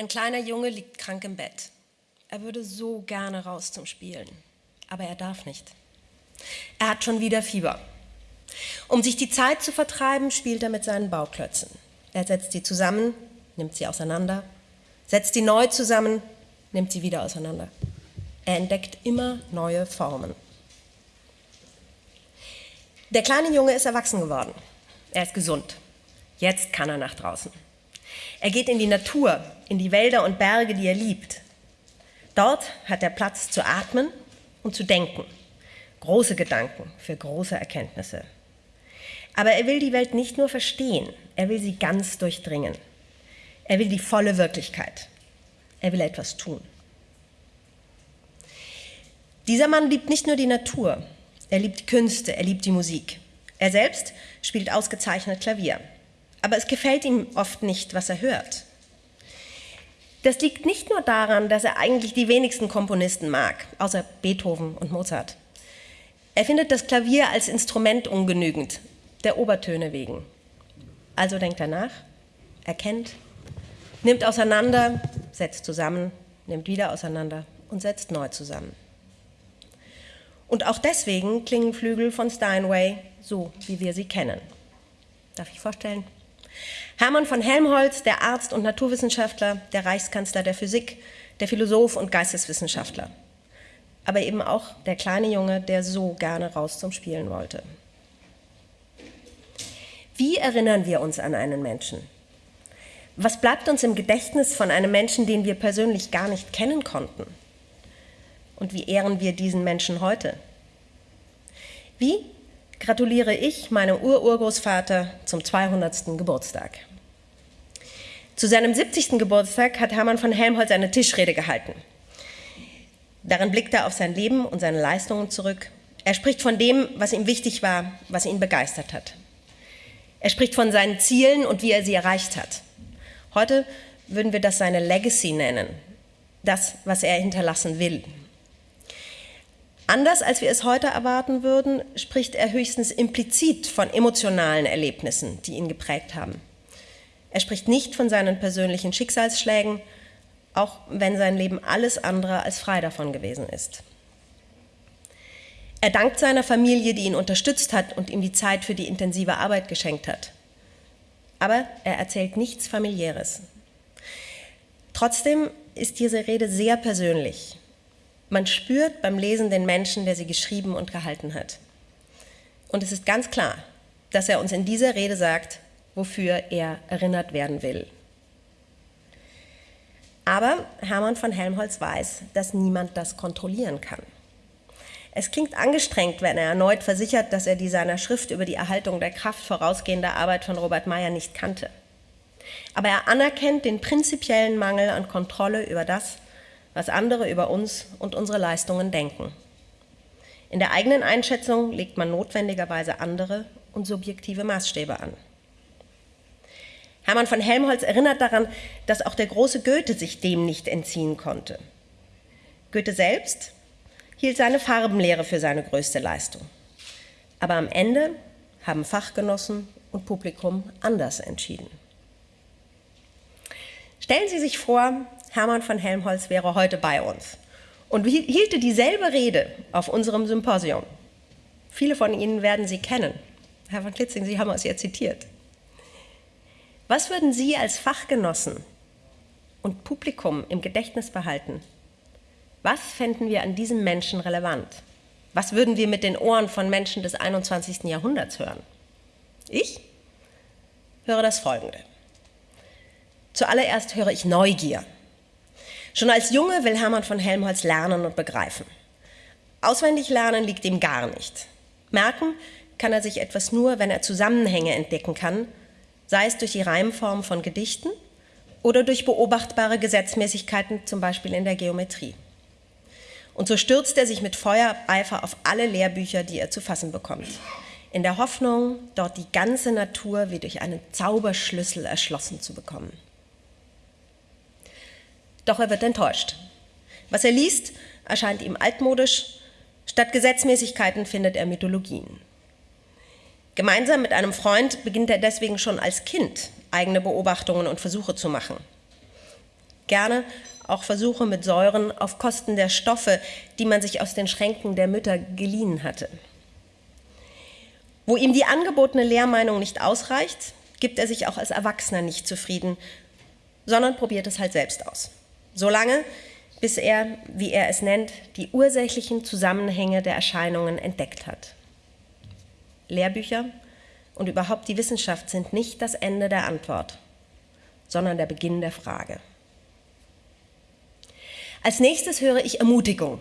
Ein kleiner Junge liegt krank im Bett. Er würde so gerne raus zum Spielen, aber er darf nicht. Er hat schon wieder Fieber. Um sich die Zeit zu vertreiben, spielt er mit seinen Bauklötzen. Er setzt sie zusammen, nimmt sie auseinander, setzt sie neu zusammen, nimmt sie wieder auseinander. Er entdeckt immer neue Formen. Der kleine Junge ist erwachsen geworden. Er ist gesund. Jetzt kann er nach draußen. Er geht in die Natur, in die Wälder und Berge, die er liebt. Dort hat er Platz zu atmen und zu denken. Große Gedanken für große Erkenntnisse. Aber er will die Welt nicht nur verstehen, er will sie ganz durchdringen. Er will die volle Wirklichkeit. Er will etwas tun. Dieser Mann liebt nicht nur die Natur, er liebt Künste, er liebt die Musik. Er selbst spielt ausgezeichnet Klavier. Aber es gefällt ihm oft nicht, was er hört. Das liegt nicht nur daran, dass er eigentlich die wenigsten Komponisten mag, außer Beethoven und Mozart. Er findet das Klavier als Instrument ungenügend, der Obertöne wegen. Also denkt er nach, erkennt, nimmt auseinander, setzt zusammen, nimmt wieder auseinander und setzt neu zusammen. Und auch deswegen klingen Flügel von Steinway so, wie wir sie kennen. Darf ich vorstellen? Hermann von Helmholtz, der Arzt und Naturwissenschaftler, der Reichskanzler der Physik, der Philosoph und Geisteswissenschaftler. Aber eben auch der kleine Junge, der so gerne raus zum Spielen wollte. Wie erinnern wir uns an einen Menschen? Was bleibt uns im Gedächtnis von einem Menschen, den wir persönlich gar nicht kennen konnten? Und wie ehren wir diesen Menschen heute? Wie gratuliere ich meinem Ururgroßvater zum 200. Geburtstag. Zu seinem 70. Geburtstag hat Hermann von Helmholtz eine Tischrede gehalten. Darin blickt er auf sein Leben und seine Leistungen zurück. Er spricht von dem, was ihm wichtig war, was ihn begeistert hat. Er spricht von seinen Zielen und wie er sie erreicht hat. Heute würden wir das seine Legacy nennen, das, was er hinterlassen will. Anders als wir es heute erwarten würden, spricht er höchstens implizit von emotionalen Erlebnissen, die ihn geprägt haben. Er spricht nicht von seinen persönlichen Schicksalsschlägen, auch wenn sein Leben alles andere als frei davon gewesen ist. Er dankt seiner Familie, die ihn unterstützt hat und ihm die Zeit für die intensive Arbeit geschenkt hat. Aber er erzählt nichts familiäres. Trotzdem ist diese Rede sehr persönlich man spürt beim Lesen den Menschen, der sie geschrieben und gehalten hat. Und es ist ganz klar, dass er uns in dieser Rede sagt, wofür er erinnert werden will. Aber Hermann von Helmholtz weiß, dass niemand das kontrollieren kann. Es klingt angestrengt, wenn er erneut versichert, dass er die seiner Schrift über die Erhaltung der Kraft vorausgehende Arbeit von Robert Meyer nicht kannte. Aber er anerkennt den prinzipiellen Mangel an Kontrolle über das, was andere über uns und unsere Leistungen denken. In der eigenen Einschätzung legt man notwendigerweise andere und subjektive Maßstäbe an. Hermann von Helmholtz erinnert daran, dass auch der große Goethe sich dem nicht entziehen konnte. Goethe selbst hielt seine Farbenlehre für seine größte Leistung. Aber am Ende haben Fachgenossen und Publikum anders entschieden. Stellen Sie sich vor, Hermann von Helmholtz wäre heute bei uns und hielte dieselbe Rede auf unserem Symposium. Viele von Ihnen werden sie kennen. Herr von Klitzing, Sie haben es ja zitiert. Was würden Sie als Fachgenossen und Publikum im Gedächtnis behalten? Was fänden wir an diesem Menschen relevant? Was würden wir mit den Ohren von Menschen des 21. Jahrhunderts hören? Ich höre das Folgende. Zuallererst höre ich Neugier. Schon als Junge will Hermann von Helmholtz lernen und begreifen. Auswendig lernen liegt ihm gar nicht. Merken kann er sich etwas nur, wenn er Zusammenhänge entdecken kann, sei es durch die Reimform von Gedichten oder durch beobachtbare Gesetzmäßigkeiten, zum Beispiel in der Geometrie. Und so stürzt er sich mit Feuereifer auf alle Lehrbücher, die er zu fassen bekommt, in der Hoffnung, dort die ganze Natur wie durch einen Zauberschlüssel erschlossen zu bekommen. Doch er wird enttäuscht. Was er liest, erscheint ihm altmodisch. Statt Gesetzmäßigkeiten findet er Mythologien. Gemeinsam mit einem Freund beginnt er deswegen schon als Kind eigene Beobachtungen und Versuche zu machen. Gerne auch Versuche mit Säuren auf Kosten der Stoffe, die man sich aus den Schränken der Mütter geliehen hatte. Wo ihm die angebotene Lehrmeinung nicht ausreicht, gibt er sich auch als Erwachsener nicht zufrieden, sondern probiert es halt selbst aus. Solange, bis er, wie er es nennt, die ursächlichen Zusammenhänge der Erscheinungen entdeckt hat. Lehrbücher und überhaupt die Wissenschaft sind nicht das Ende der Antwort, sondern der Beginn der Frage. Als nächstes höre ich Ermutigung.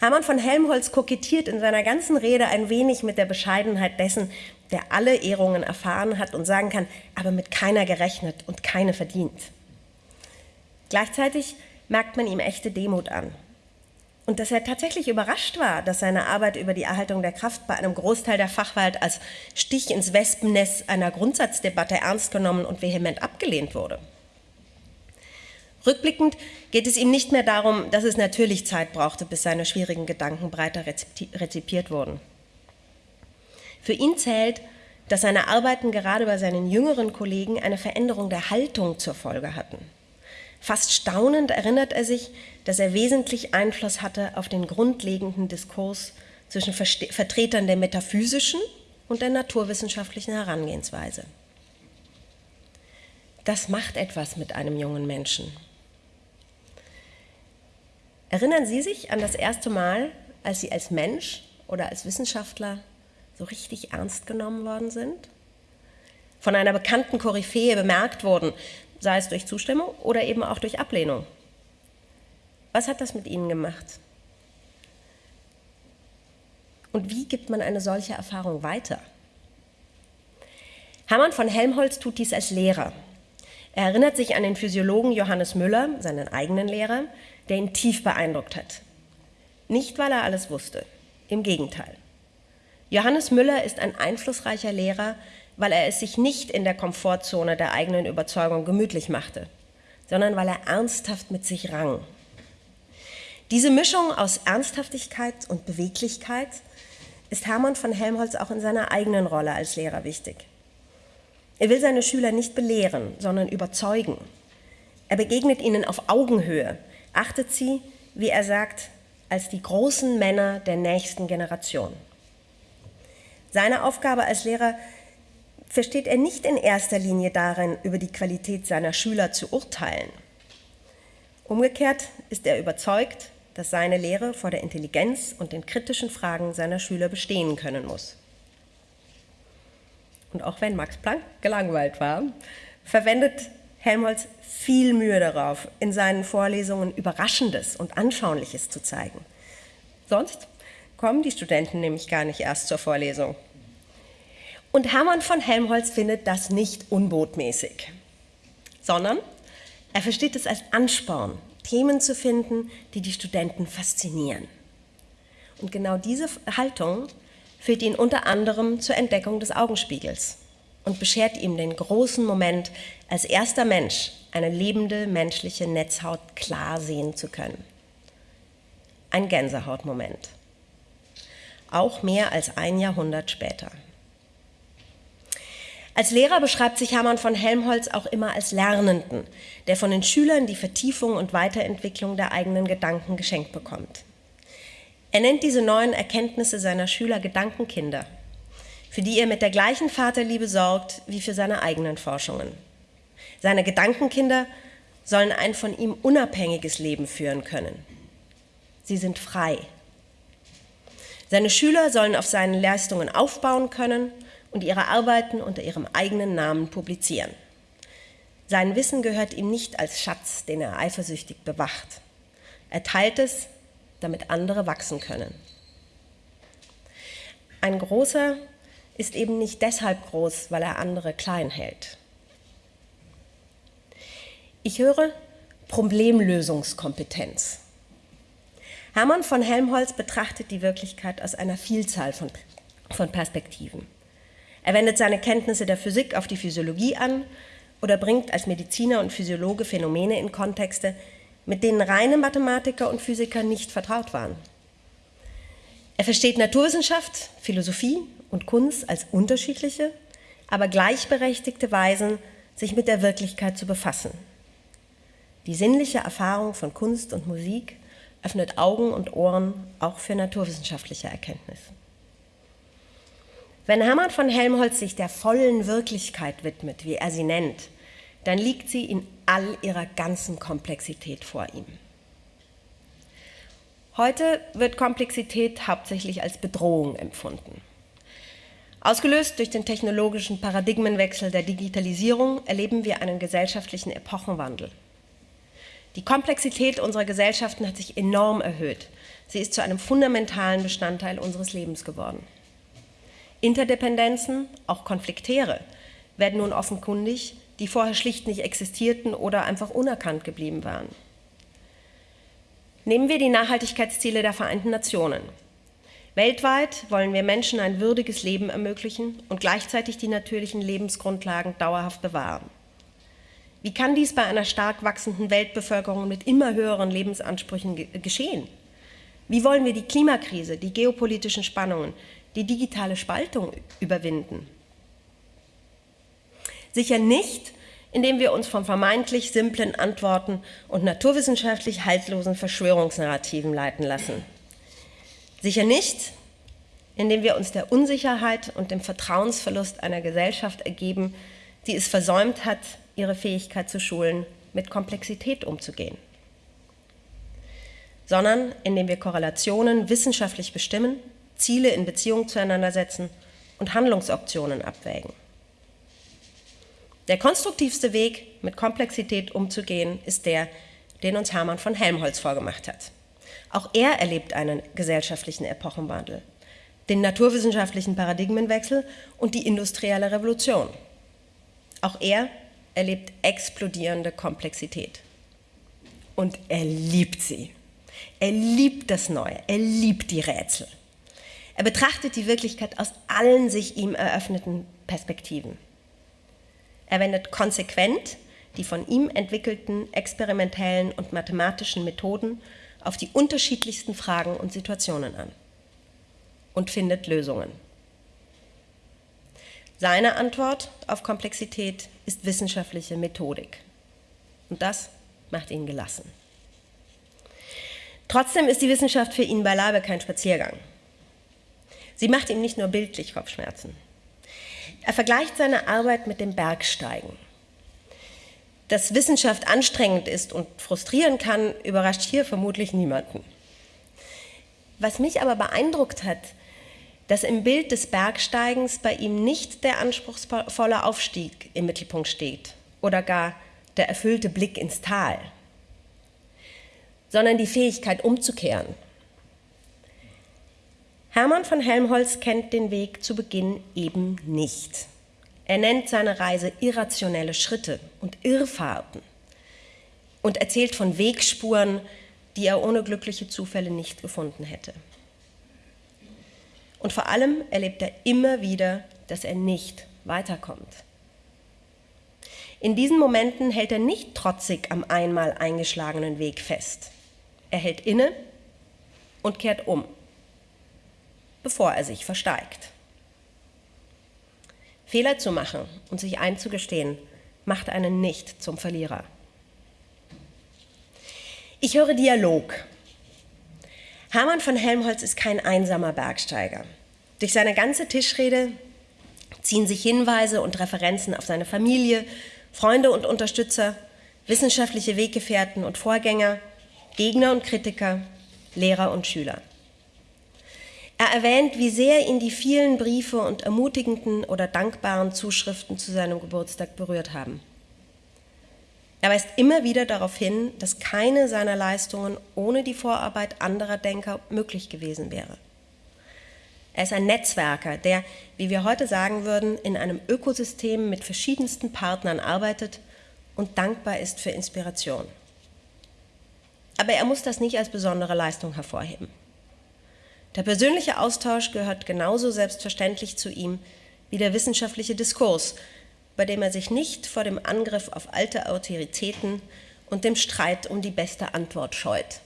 Hermann von Helmholtz kokettiert in seiner ganzen Rede ein wenig mit der Bescheidenheit dessen, der alle Ehrungen erfahren hat und sagen kann, aber mit keiner gerechnet und keine verdient. Gleichzeitig merkt man ihm echte Demut an. Und dass er tatsächlich überrascht war, dass seine Arbeit über die Erhaltung der Kraft bei einem Großteil der Fachwelt als Stich ins Wespennest einer Grundsatzdebatte ernst genommen und vehement abgelehnt wurde. Rückblickend geht es ihm nicht mehr darum, dass es natürlich Zeit brauchte, bis seine schwierigen Gedanken breiter rezipiert wurden. Für ihn zählt, dass seine Arbeiten gerade bei seinen jüngeren Kollegen eine Veränderung der Haltung zur Folge hatten. Fast staunend erinnert er sich, dass er wesentlich Einfluss hatte auf den grundlegenden Diskurs zwischen Vertretern der metaphysischen und der naturwissenschaftlichen Herangehensweise. Das macht etwas mit einem jungen Menschen. Erinnern Sie sich an das erste Mal, als Sie als Mensch oder als Wissenschaftler so richtig ernst genommen worden sind? Von einer bekannten Koryphäe bemerkt wurden, sei es durch Zustimmung oder eben auch durch Ablehnung. Was hat das mit Ihnen gemacht? Und wie gibt man eine solche Erfahrung weiter? Hermann von Helmholtz tut dies als Lehrer. Er erinnert sich an den Physiologen Johannes Müller, seinen eigenen Lehrer, der ihn tief beeindruckt hat. Nicht, weil er alles wusste, im Gegenteil. Johannes Müller ist ein einflussreicher Lehrer, weil er es sich nicht in der Komfortzone der eigenen Überzeugung gemütlich machte, sondern weil er ernsthaft mit sich rang. Diese Mischung aus Ernsthaftigkeit und Beweglichkeit ist Hermann von Helmholtz auch in seiner eigenen Rolle als Lehrer wichtig. Er will seine Schüler nicht belehren, sondern überzeugen. Er begegnet ihnen auf Augenhöhe, achtet sie, wie er sagt, als die großen Männer der nächsten Generation. Seine Aufgabe als Lehrer versteht er nicht in erster Linie darin, über die Qualität seiner Schüler zu urteilen. Umgekehrt ist er überzeugt, dass seine Lehre vor der Intelligenz und den kritischen Fragen seiner Schüler bestehen können muss. Und auch wenn Max Planck gelangweilt war, verwendet Helmholtz viel Mühe darauf, in seinen Vorlesungen Überraschendes und Anschauliches zu zeigen. Sonst kommen die Studenten nämlich gar nicht erst zur Vorlesung. Und Hermann von Helmholtz findet das nicht unbotmäßig, sondern er versteht es als Ansporn, Themen zu finden, die die Studenten faszinieren. Und genau diese Haltung führt ihn unter anderem zur Entdeckung des Augenspiegels und beschert ihm den großen Moment, als erster Mensch eine lebende menschliche Netzhaut klar sehen zu können. Ein Gänsehautmoment. Auch mehr als ein Jahrhundert später. Als Lehrer beschreibt sich Hermann von Helmholtz auch immer als Lernenden, der von den Schülern die Vertiefung und Weiterentwicklung der eigenen Gedanken geschenkt bekommt. Er nennt diese neuen Erkenntnisse seiner Schüler Gedankenkinder, für die er mit der gleichen Vaterliebe sorgt wie für seine eigenen Forschungen. Seine Gedankenkinder sollen ein von ihm unabhängiges Leben führen können. Sie sind frei. Seine Schüler sollen auf seinen Leistungen aufbauen können und ihre Arbeiten unter ihrem eigenen Namen publizieren. Sein Wissen gehört ihm nicht als Schatz, den er eifersüchtig bewacht. Er teilt es, damit andere wachsen können. Ein großer ist eben nicht deshalb groß, weil er andere klein hält. Ich höre Problemlösungskompetenz. Hermann von Helmholtz betrachtet die Wirklichkeit aus einer Vielzahl von, von Perspektiven. Er wendet seine Kenntnisse der Physik auf die Physiologie an oder bringt als Mediziner und Physiologe Phänomene in Kontexte, mit denen reine Mathematiker und Physiker nicht vertraut waren. Er versteht Naturwissenschaft, Philosophie und Kunst als unterschiedliche, aber gleichberechtigte Weisen, sich mit der Wirklichkeit zu befassen. Die sinnliche Erfahrung von Kunst und Musik öffnet Augen und Ohren auch für naturwissenschaftliche Erkenntnis. Wenn Hermann von Helmholtz sich der vollen Wirklichkeit widmet, wie er sie nennt, dann liegt sie in all ihrer ganzen Komplexität vor ihm. Heute wird Komplexität hauptsächlich als Bedrohung empfunden. Ausgelöst durch den technologischen Paradigmenwechsel der Digitalisierung erleben wir einen gesellschaftlichen Epochenwandel. Die Komplexität unserer Gesellschaften hat sich enorm erhöht. Sie ist zu einem fundamentalen Bestandteil unseres Lebens geworden. Interdependenzen, auch konfliktäre, werden nun offenkundig, die vorher schlicht nicht existierten oder einfach unerkannt geblieben waren. Nehmen wir die Nachhaltigkeitsziele der Vereinten Nationen. Weltweit wollen wir Menschen ein würdiges Leben ermöglichen und gleichzeitig die natürlichen Lebensgrundlagen dauerhaft bewahren. Wie kann dies bei einer stark wachsenden Weltbevölkerung mit immer höheren Lebensansprüchen geschehen? Wie wollen wir die Klimakrise, die geopolitischen Spannungen, die digitale Spaltung überwinden? Sicher nicht, indem wir uns von vermeintlich simplen Antworten und naturwissenschaftlich haltlosen Verschwörungsnarrativen leiten lassen. Sicher nicht, indem wir uns der Unsicherheit und dem Vertrauensverlust einer Gesellschaft ergeben, die es versäumt hat, ihre Fähigkeit zu schulen, mit Komplexität umzugehen. Sondern indem wir Korrelationen wissenschaftlich bestimmen, Ziele in Beziehung zueinander setzen und Handlungsoptionen abwägen. Der konstruktivste Weg, mit Komplexität umzugehen, ist der, den uns Hermann von Helmholtz vorgemacht hat. Auch er erlebt einen gesellschaftlichen Epochenwandel, den naturwissenschaftlichen Paradigmenwechsel und die industrielle Revolution. Auch er erlebt explodierende Komplexität. Und er liebt sie. Er liebt das Neue, er liebt die Rätsel. Er betrachtet die Wirklichkeit aus allen sich ihm eröffneten Perspektiven. Er wendet konsequent die von ihm entwickelten experimentellen und mathematischen Methoden auf die unterschiedlichsten Fragen und Situationen an und findet Lösungen. Seine Antwort auf Komplexität ist wissenschaftliche Methodik. Und das macht ihn gelassen. Trotzdem ist die Wissenschaft für ihn beileibe kein Spaziergang. Sie macht ihm nicht nur bildlich Kopfschmerzen. Er vergleicht seine Arbeit mit dem Bergsteigen. Dass Wissenschaft anstrengend ist und frustrieren kann, überrascht hier vermutlich niemanden. Was mich aber beeindruckt hat, dass im Bild des Bergsteigens bei ihm nicht der anspruchsvolle Aufstieg im Mittelpunkt steht oder gar der erfüllte Blick ins Tal, sondern die Fähigkeit umzukehren. Hermann von Helmholtz kennt den Weg zu Beginn eben nicht. Er nennt seine Reise irrationelle Schritte und Irrfahrten und erzählt von Wegspuren, die er ohne glückliche Zufälle nicht gefunden hätte. Und vor allem erlebt er immer wieder, dass er nicht weiterkommt. In diesen Momenten hält er nicht trotzig am einmal eingeschlagenen Weg fest. Er hält inne und kehrt um, bevor er sich versteigt. Fehler zu machen und sich einzugestehen, macht einen nicht zum Verlierer. Ich höre Dialog. Hermann von Helmholtz ist kein einsamer Bergsteiger. Durch seine ganze Tischrede ziehen sich Hinweise und Referenzen auf seine Familie, Freunde und Unterstützer, wissenschaftliche Weggefährten und Vorgänger, Gegner und Kritiker, Lehrer und Schüler. Er erwähnt, wie sehr ihn die vielen Briefe und ermutigenden oder dankbaren Zuschriften zu seinem Geburtstag berührt haben. Er weist immer wieder darauf hin, dass keine seiner Leistungen ohne die Vorarbeit anderer Denker möglich gewesen wäre. Er ist ein Netzwerker, der, wie wir heute sagen würden, in einem Ökosystem mit verschiedensten Partnern arbeitet und dankbar ist für Inspiration. Aber er muss das nicht als besondere Leistung hervorheben. Der persönliche Austausch gehört genauso selbstverständlich zu ihm wie der wissenschaftliche Diskurs, bei dem er sich nicht vor dem Angriff auf alte Autoritäten und dem Streit um die beste Antwort scheut.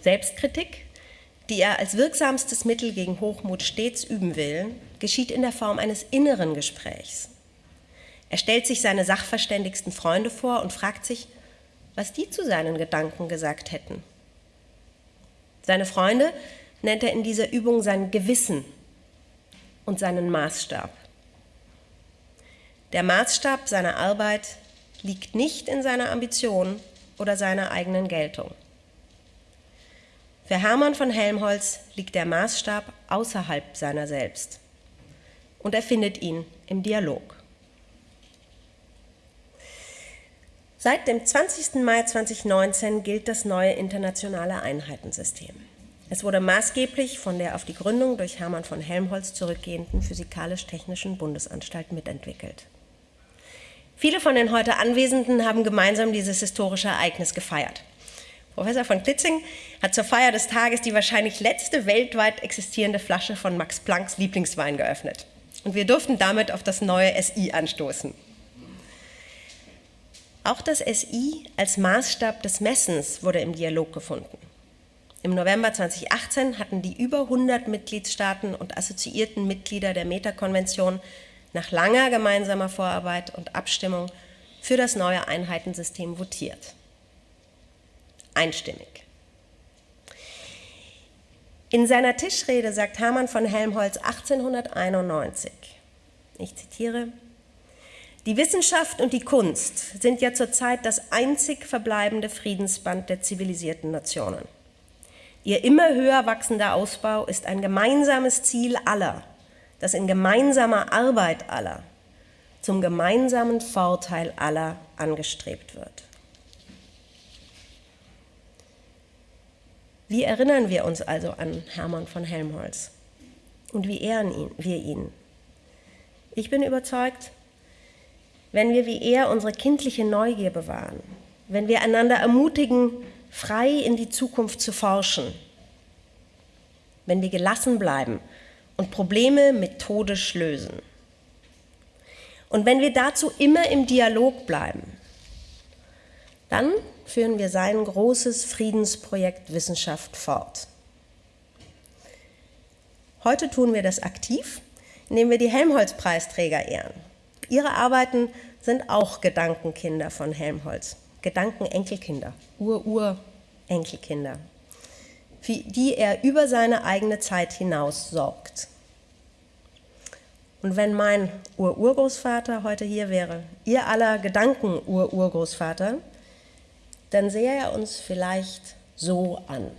Selbstkritik, die er als wirksamstes Mittel gegen Hochmut stets üben will, geschieht in der Form eines inneren Gesprächs. Er stellt sich seine sachverständigsten Freunde vor und fragt sich, was die zu seinen Gedanken gesagt hätten. Seine Freunde nennt er in dieser Übung sein Gewissen und seinen Maßstab. Der Maßstab seiner Arbeit liegt nicht in seiner Ambition oder seiner eigenen Geltung. Für Hermann von Helmholtz liegt der Maßstab außerhalb seiner selbst und er findet ihn im Dialog. Seit dem 20. Mai 2019 gilt das neue internationale Einheitensystem. Es wurde maßgeblich von der auf die Gründung durch Hermann von Helmholtz zurückgehenden Physikalisch-Technischen Bundesanstalt mitentwickelt. Viele von den heute Anwesenden haben gemeinsam dieses historische Ereignis gefeiert. Professor von Klitzing hat zur Feier des Tages die wahrscheinlich letzte weltweit existierende Flasche von Max Plancks Lieblingswein geöffnet. Und wir durften damit auf das neue SI anstoßen. Auch das SI als Maßstab des Messens wurde im Dialog gefunden. Im November 2018 hatten die über 100 Mitgliedstaaten und assoziierten Mitglieder der Meta-Konvention nach langer gemeinsamer Vorarbeit und Abstimmung für das neue Einheitensystem votiert. Einstimmig. In seiner Tischrede sagt Hermann von Helmholtz 1891, ich zitiere, die Wissenschaft und die Kunst sind ja zurzeit das einzig verbleibende Friedensband der zivilisierten Nationen. Ihr immer höher wachsender Ausbau ist ein gemeinsames Ziel aller, das in gemeinsamer Arbeit aller zum gemeinsamen Vorteil aller angestrebt wird. Wie erinnern wir uns also an Hermann von Helmholtz? Und wie ehren wir ihn? Ich bin überzeugt, wenn wir wie er unsere kindliche Neugier bewahren, wenn wir einander ermutigen, frei in die Zukunft zu forschen, wenn wir gelassen bleiben und Probleme methodisch lösen. Und wenn wir dazu immer im Dialog bleiben, dann führen wir sein großes Friedensprojekt Wissenschaft fort. Heute tun wir das aktiv, indem wir die Helmholtz-Preisträger ehren. Ihre Arbeiten sind auch Gedankenkinder von Helmholtz, Gedankenenkelkinder, Ur-Ur-Enkelkinder für die er über seine eigene Zeit hinaus sorgt. Und wenn mein Ur-Urgroßvater heute hier wäre, ihr aller Gedanken-Ur-Urgroßvater, dann sähe er uns vielleicht so an.